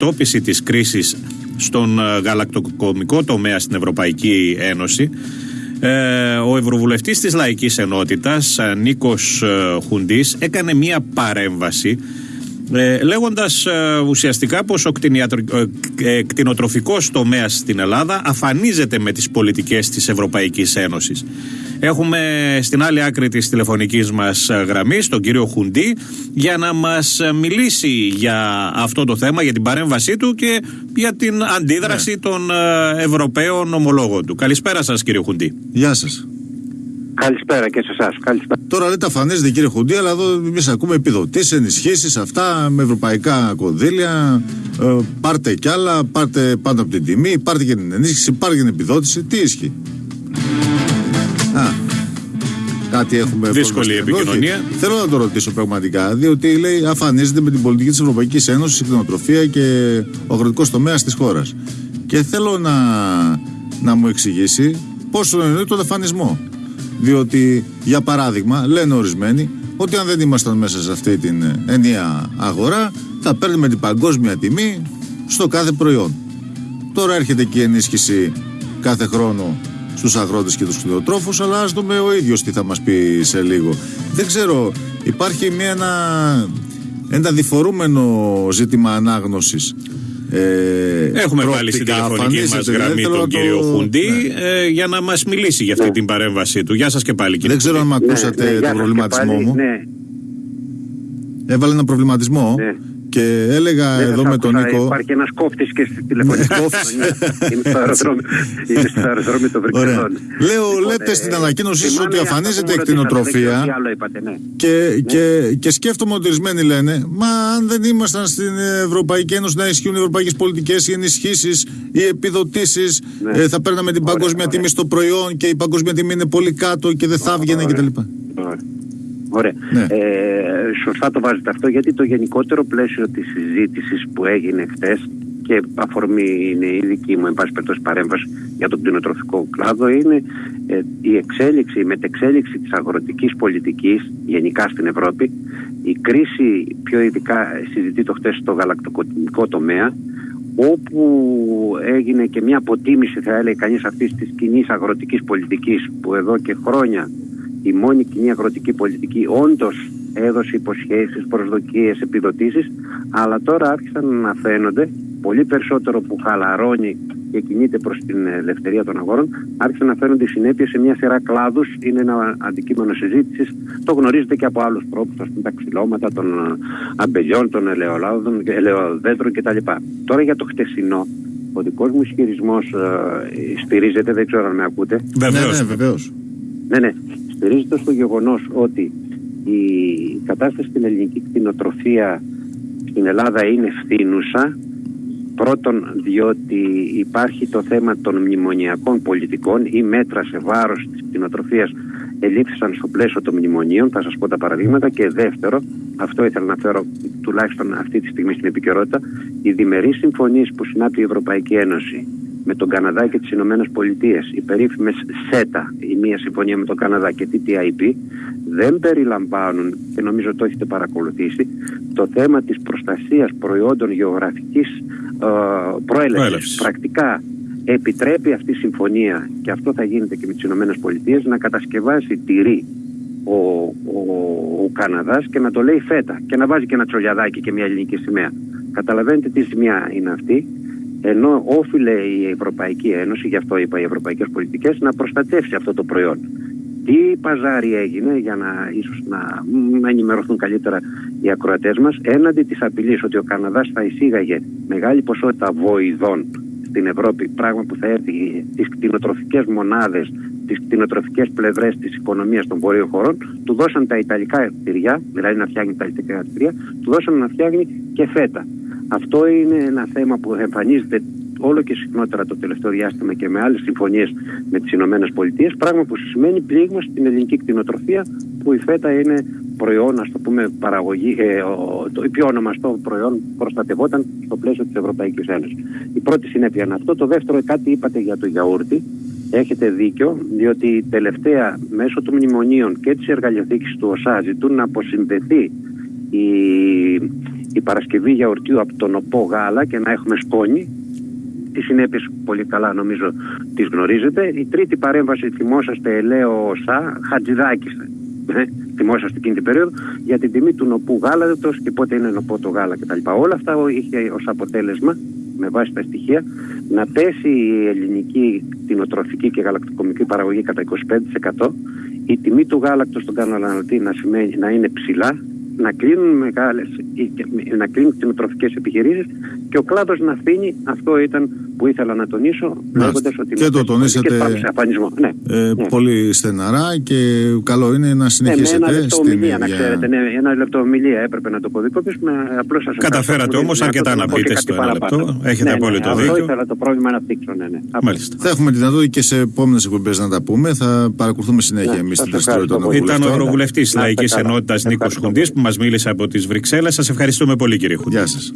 αντιμετώπιση της κρίσης στον ε, γαλακτοκομικό τομέα στην Ευρωπαϊκή Ένωση ε, ο Ευρωβουλευτής της Λαϊκής Ενότητας ε, Νίκος Χουντής έκανε μία παρέμβαση ε, λέγοντας ουσιαστικά πως ο ε, κτηνοτροφικός τομέας στην Ελλάδα αφανίζεται με τις πολιτικές της Ευρωπαϊκής Ένωσης. Έχουμε στην άλλη άκρη της τηλεφωνικής μας γραμμής τον κύριο Χουντή για να μας μιλήσει για αυτό το θέμα, για την παρέμβασή του και για την αντίδραση ναι. των ε, Ευρωπαίων ομολόγων του. Καλησπέρα σας κύριε Χουντή. Γεια σας. Καλησπέρα και σε εσάς. Καλησπέρα. Τώρα λέτε αφανίζεται κύριε Χουντή, αλλά εδώ εμείς ακούμε επιδοτήσεις, ενισχύσεις, αυτά με ευρωπαϊκά κονδύλια. Ε, πάρτε κι άλλα, πάρτε πάντα από την τιμή, πάρτε και την ενίσχυση, πάρτε και την επιδότηση. Τι ισχύει; Κάτι έχουμε Δύσκολη επικοινωνία. θέλω να το ρωτήσω πραγματικά, διότι λέει αφανίζεται με την πολιτική της Ευρωπαϊκής Ένωσης η κτηνοτροφία και ο αγροτικός τομέας της χώρας. Και θέλω να, να μου εξηγήσει πόσο εννοεί τον αφανισμό. Διότι, για παράδειγμα, λένε ορισμένοι ότι αν δεν ήμασταν μέσα σε αυτή την ενιαία αγορά, θα παίρνουμε την παγκόσμια τιμή στο κάθε προϊόν. Τώρα έρχεται και η ενίσχυση κάθε χρόνο στους αγρότες και τους κτηνοτρόφους, αλλά ας δούμε ο ίδιος τι θα μας πει σε λίγο. Δεν ξέρω, υπάρχει μια, ένα, ένα διφορούμενο ζήτημα ανάγνωσης ε, Έχουμε βάλει στην τηλεφωνική μας γραμμή τον κύριο Χουντή ναι. ε, για να μας μιλήσει για αυτή ναι. την παρέμβασή του. Γεια σας και πάλι, κύριε Δεν ξέρω αν με ακούσατε ναι, ναι τον προβληματισμό μου. Ναι. Έβαλε ένα προβληματισμό. Ναι. Και έλεγα Δεν εδώ με τον Νίκο. Υπάρχει ένας κόφτη και στη τηλεφωνική Είναι στο αεροδρόμιο των Βρυξελών. Λέω, λοιπόν, λέτε στην ε, ανακοίνωσή σα ότι αφανίζεται η κτηνοτροφία. Ναι. Και σκέφτομαι ότι ορισμένοι λένε, Μα αν δεν ήμασταν στην Ευρωπαϊκή Ένωση να ισχύουν οι ευρωπαϊκές πολιτικές, οι ενισχύσεις, οι επιδοτήσεις, ναι. ε, θα παίρναμε την παγκόσμια τιμή στο προϊόν και η παγκόσμια τιμή είναι πολύ κάτω και δεν θα έβγαινε κτλ. Ωραία. Ναι. Ε, σωστά το βάζετε αυτό γιατί το γενικότερο πλαίσιο της συζήτησης που έγινε χτες και αφορμή είναι η δική μου εν πάση περιπτώσει παρέμβαση για τον κτηνοτροφικό κλάδο είναι ε, η εξέλιξη, η μετεξέλιξη της αγροτικής πολιτικής γενικά στην Ευρώπη η κρίση πιο ειδικά συζητεί το χτες στο γαλακτοκομικό τομέα όπου έγινε και μια αποτίμηση θα έλεγε κανείς αυτής της κοινής αγροτικής πολιτικής που εδώ και χρόνια η μόνη κοινή αγροτική πολιτική όντως έδωσε υποσχέσεις, προσδοκίες, επιδοτήσεις αλλά τώρα άρχισαν να φαίνονται πολύ περισσότερο που χαλαρώνει και κινείται προς την ελευθερία των αγόρων άρχισαν να φαίνονται οι συνέπειες σε μια σειρά κλάδους είναι ένα αντικείμενο συζήτησης. το γνωρίζετε και από άλλους τρόπους ας πούμε τα ξυλώματα των αμπελιών, των ελαιολάδων, ελαιοδέντρων κτλ. Τώρα για το χτεσινό ο δικός μου ισχυρισμός ε, στηρίζεται, δεν ξέρω αν με ακούτε. Βεβαίως, ναι, ναι, ναι, ναι στηρίζεται στο γεγονός ότι η κατάσταση στην ελληνική κτηνοτροφία στην Ελλάδα είναι φθήνουσα. Πρώτον διότι υπάρχει το θέμα των μνημονιακών πολιτικών. Ή μέτρα σε βάρος της κτηνοτροφίας ελήφθησαν στο πλαίσιο των μνημονίων, θα σας πω τα παραδείγματα. Και δεύτερο, αυτό ήθελα να φέρω τουλάχιστον αυτή τη στιγμή στην επικαιρότητα, οι διμερείς συμφωνίες που συνάπτει η Ευρωπαϊκή Ένωση με τον Καναδά και τις Ηνωμένες Πολιτείες, οι περίφημες ΣΕΤΑ, η μία συμφωνία με τον Καναδά και TTIP, δεν περιλαμβάνουν, και νομίζω το έχετε παρακολουθήσει, το θέμα της προστασίας προϊόντων γεωγραφικής ε, προέλευσης. Πρακτικά επιτρέπει αυτή η συμφωνία, και αυτό θα γίνεται και με τις Ηνωμένες Πολιτείες, να κατασκευάσει τυρί ο, ο, ο Καναδάς και να το λέει φέτα και να βάζει και ένα τσολιαδάκι και μια ελληνική σημαία. Καταλαβαίνετε τι σημεία είναι αυτή ενώ όφιλε η Ευρωπαϊκή Ένωση, γι' αυτό είπα οι ευρωπαϊκές πολιτικές, να προστατεύσει αυτό το προϊόν. Τι παζάρι έγινε για να ίσως να, να ενημερωθούν καλύτερα οι ακροατές μας έναντι της απειλής ότι ο Καναδάς θα εισήγαγε μεγάλη ποσότητα βοηδών στην Ευρώπη, πράγμα που θα έρθει τι κτηνοτροφικές μονάδες, τις κτηνοτροφικές πλευρές της οικονομίας των βορείων χωρών, του δώσαν τα Ιταλικά κτηριά, δηλαδή να φτιάχνει τα Ιταλικά κτηριά, του δώσαν να φτιάχνει και φέτα. Αυτό είναι ένα θέμα που εμφανίζεται όλο και συχνότερα το τελευταίο διάστημα και με άλλες συμφωνίες με τις Ηνωμένες Πολιτείες, πράγμα που σημαίνει πλήγμα στην ελληνική κτηνοτροφία που η φέτα είναι προϊόν, ας το πούμε, παραγωγή, ε, το πιο ονομαστό προϊόν προστατευόταν στο πλαίσιο της Ευρωπαϊκής Ένωσης. Η πρώτη συνέπεια είναι αυτό. Το δεύτερο, κάτι είπατε για το γιαούρτι. Έχετε δίκιο, διότι τελευταία μέσω των μνημονίων και της εργαλειοθήκης του ΟΣΑ ζητούν να αποσυνδεθεί η η Παρασκευή γιαουρτίου από τον ΟΠΟ γάλα και να έχουμε σκόνη. Τις συνέπειες πολύ καλά νομίζω τις γνωρίζετε. Η τρίτη παρέμβαση, θυμόσαστε, ελαίο ΩΣΑ, Χατζηδάκης. Ε, θυμόσαστε εκείνη την περίοδο για την τιμή του νοπού γάλατος και πότε είναι νοπό το γάλα κτλ. Όλα αυτά είχε ως αποτέλεσμα, με βάση τα στοιχεία, να πέσει η ελληνική κτηνοτροφική και γαλακτοκομική παραγωγή κατά 25%, η τιμή του γάλακτος στον καταναλωτή να, σημαίνει, να είναι ψηλά, να κλείνουν μεγάλες, να κλείνουν κτηνοτροφικές επιχειρήσεις και ο κλάδος να αφήνει, αυτό ήταν που ήθελα να τονίσω, λέγοντας ότι. Και το τονίσατε ναι, ε, ναι. πολύ στεναρά και καλό είναι να συνεχίσετε. Ναι, ένα λεπτό ομιλία, να ξέρετε. Ναι, ένα λεπτό ομιλία έπρεπε να το κωδικοποιήσουμε. Απλώς σας Καταφέρατε όμως αρκετά να πείτε στο ένα λεπτό. Έχετε ναι, απόλυτο ναι, δίκιο. Αυτό ήθελα το πρόβλημα να θίξω. Ναι, ναι. Μάλιστα. Θα έχουμε τη δυνατότητα και σε επόμενες εκπομπές να τα πούμε. Θα παρακολουθούμε συνέχεια Ναι, εμείς σας την δραστηριότητα των ευχαριστώ Ήταν ο βουλευτών. Ευρωβουλευτής Να είστε Λαϊκής καλά. Ενότητας Νίκος Ευχαριστώ Χουντής που μας μίλησε από τις Βρυξέλλες. Σας ευχαριστούμε πολύ, κύριε Χουντή. Γεια σας.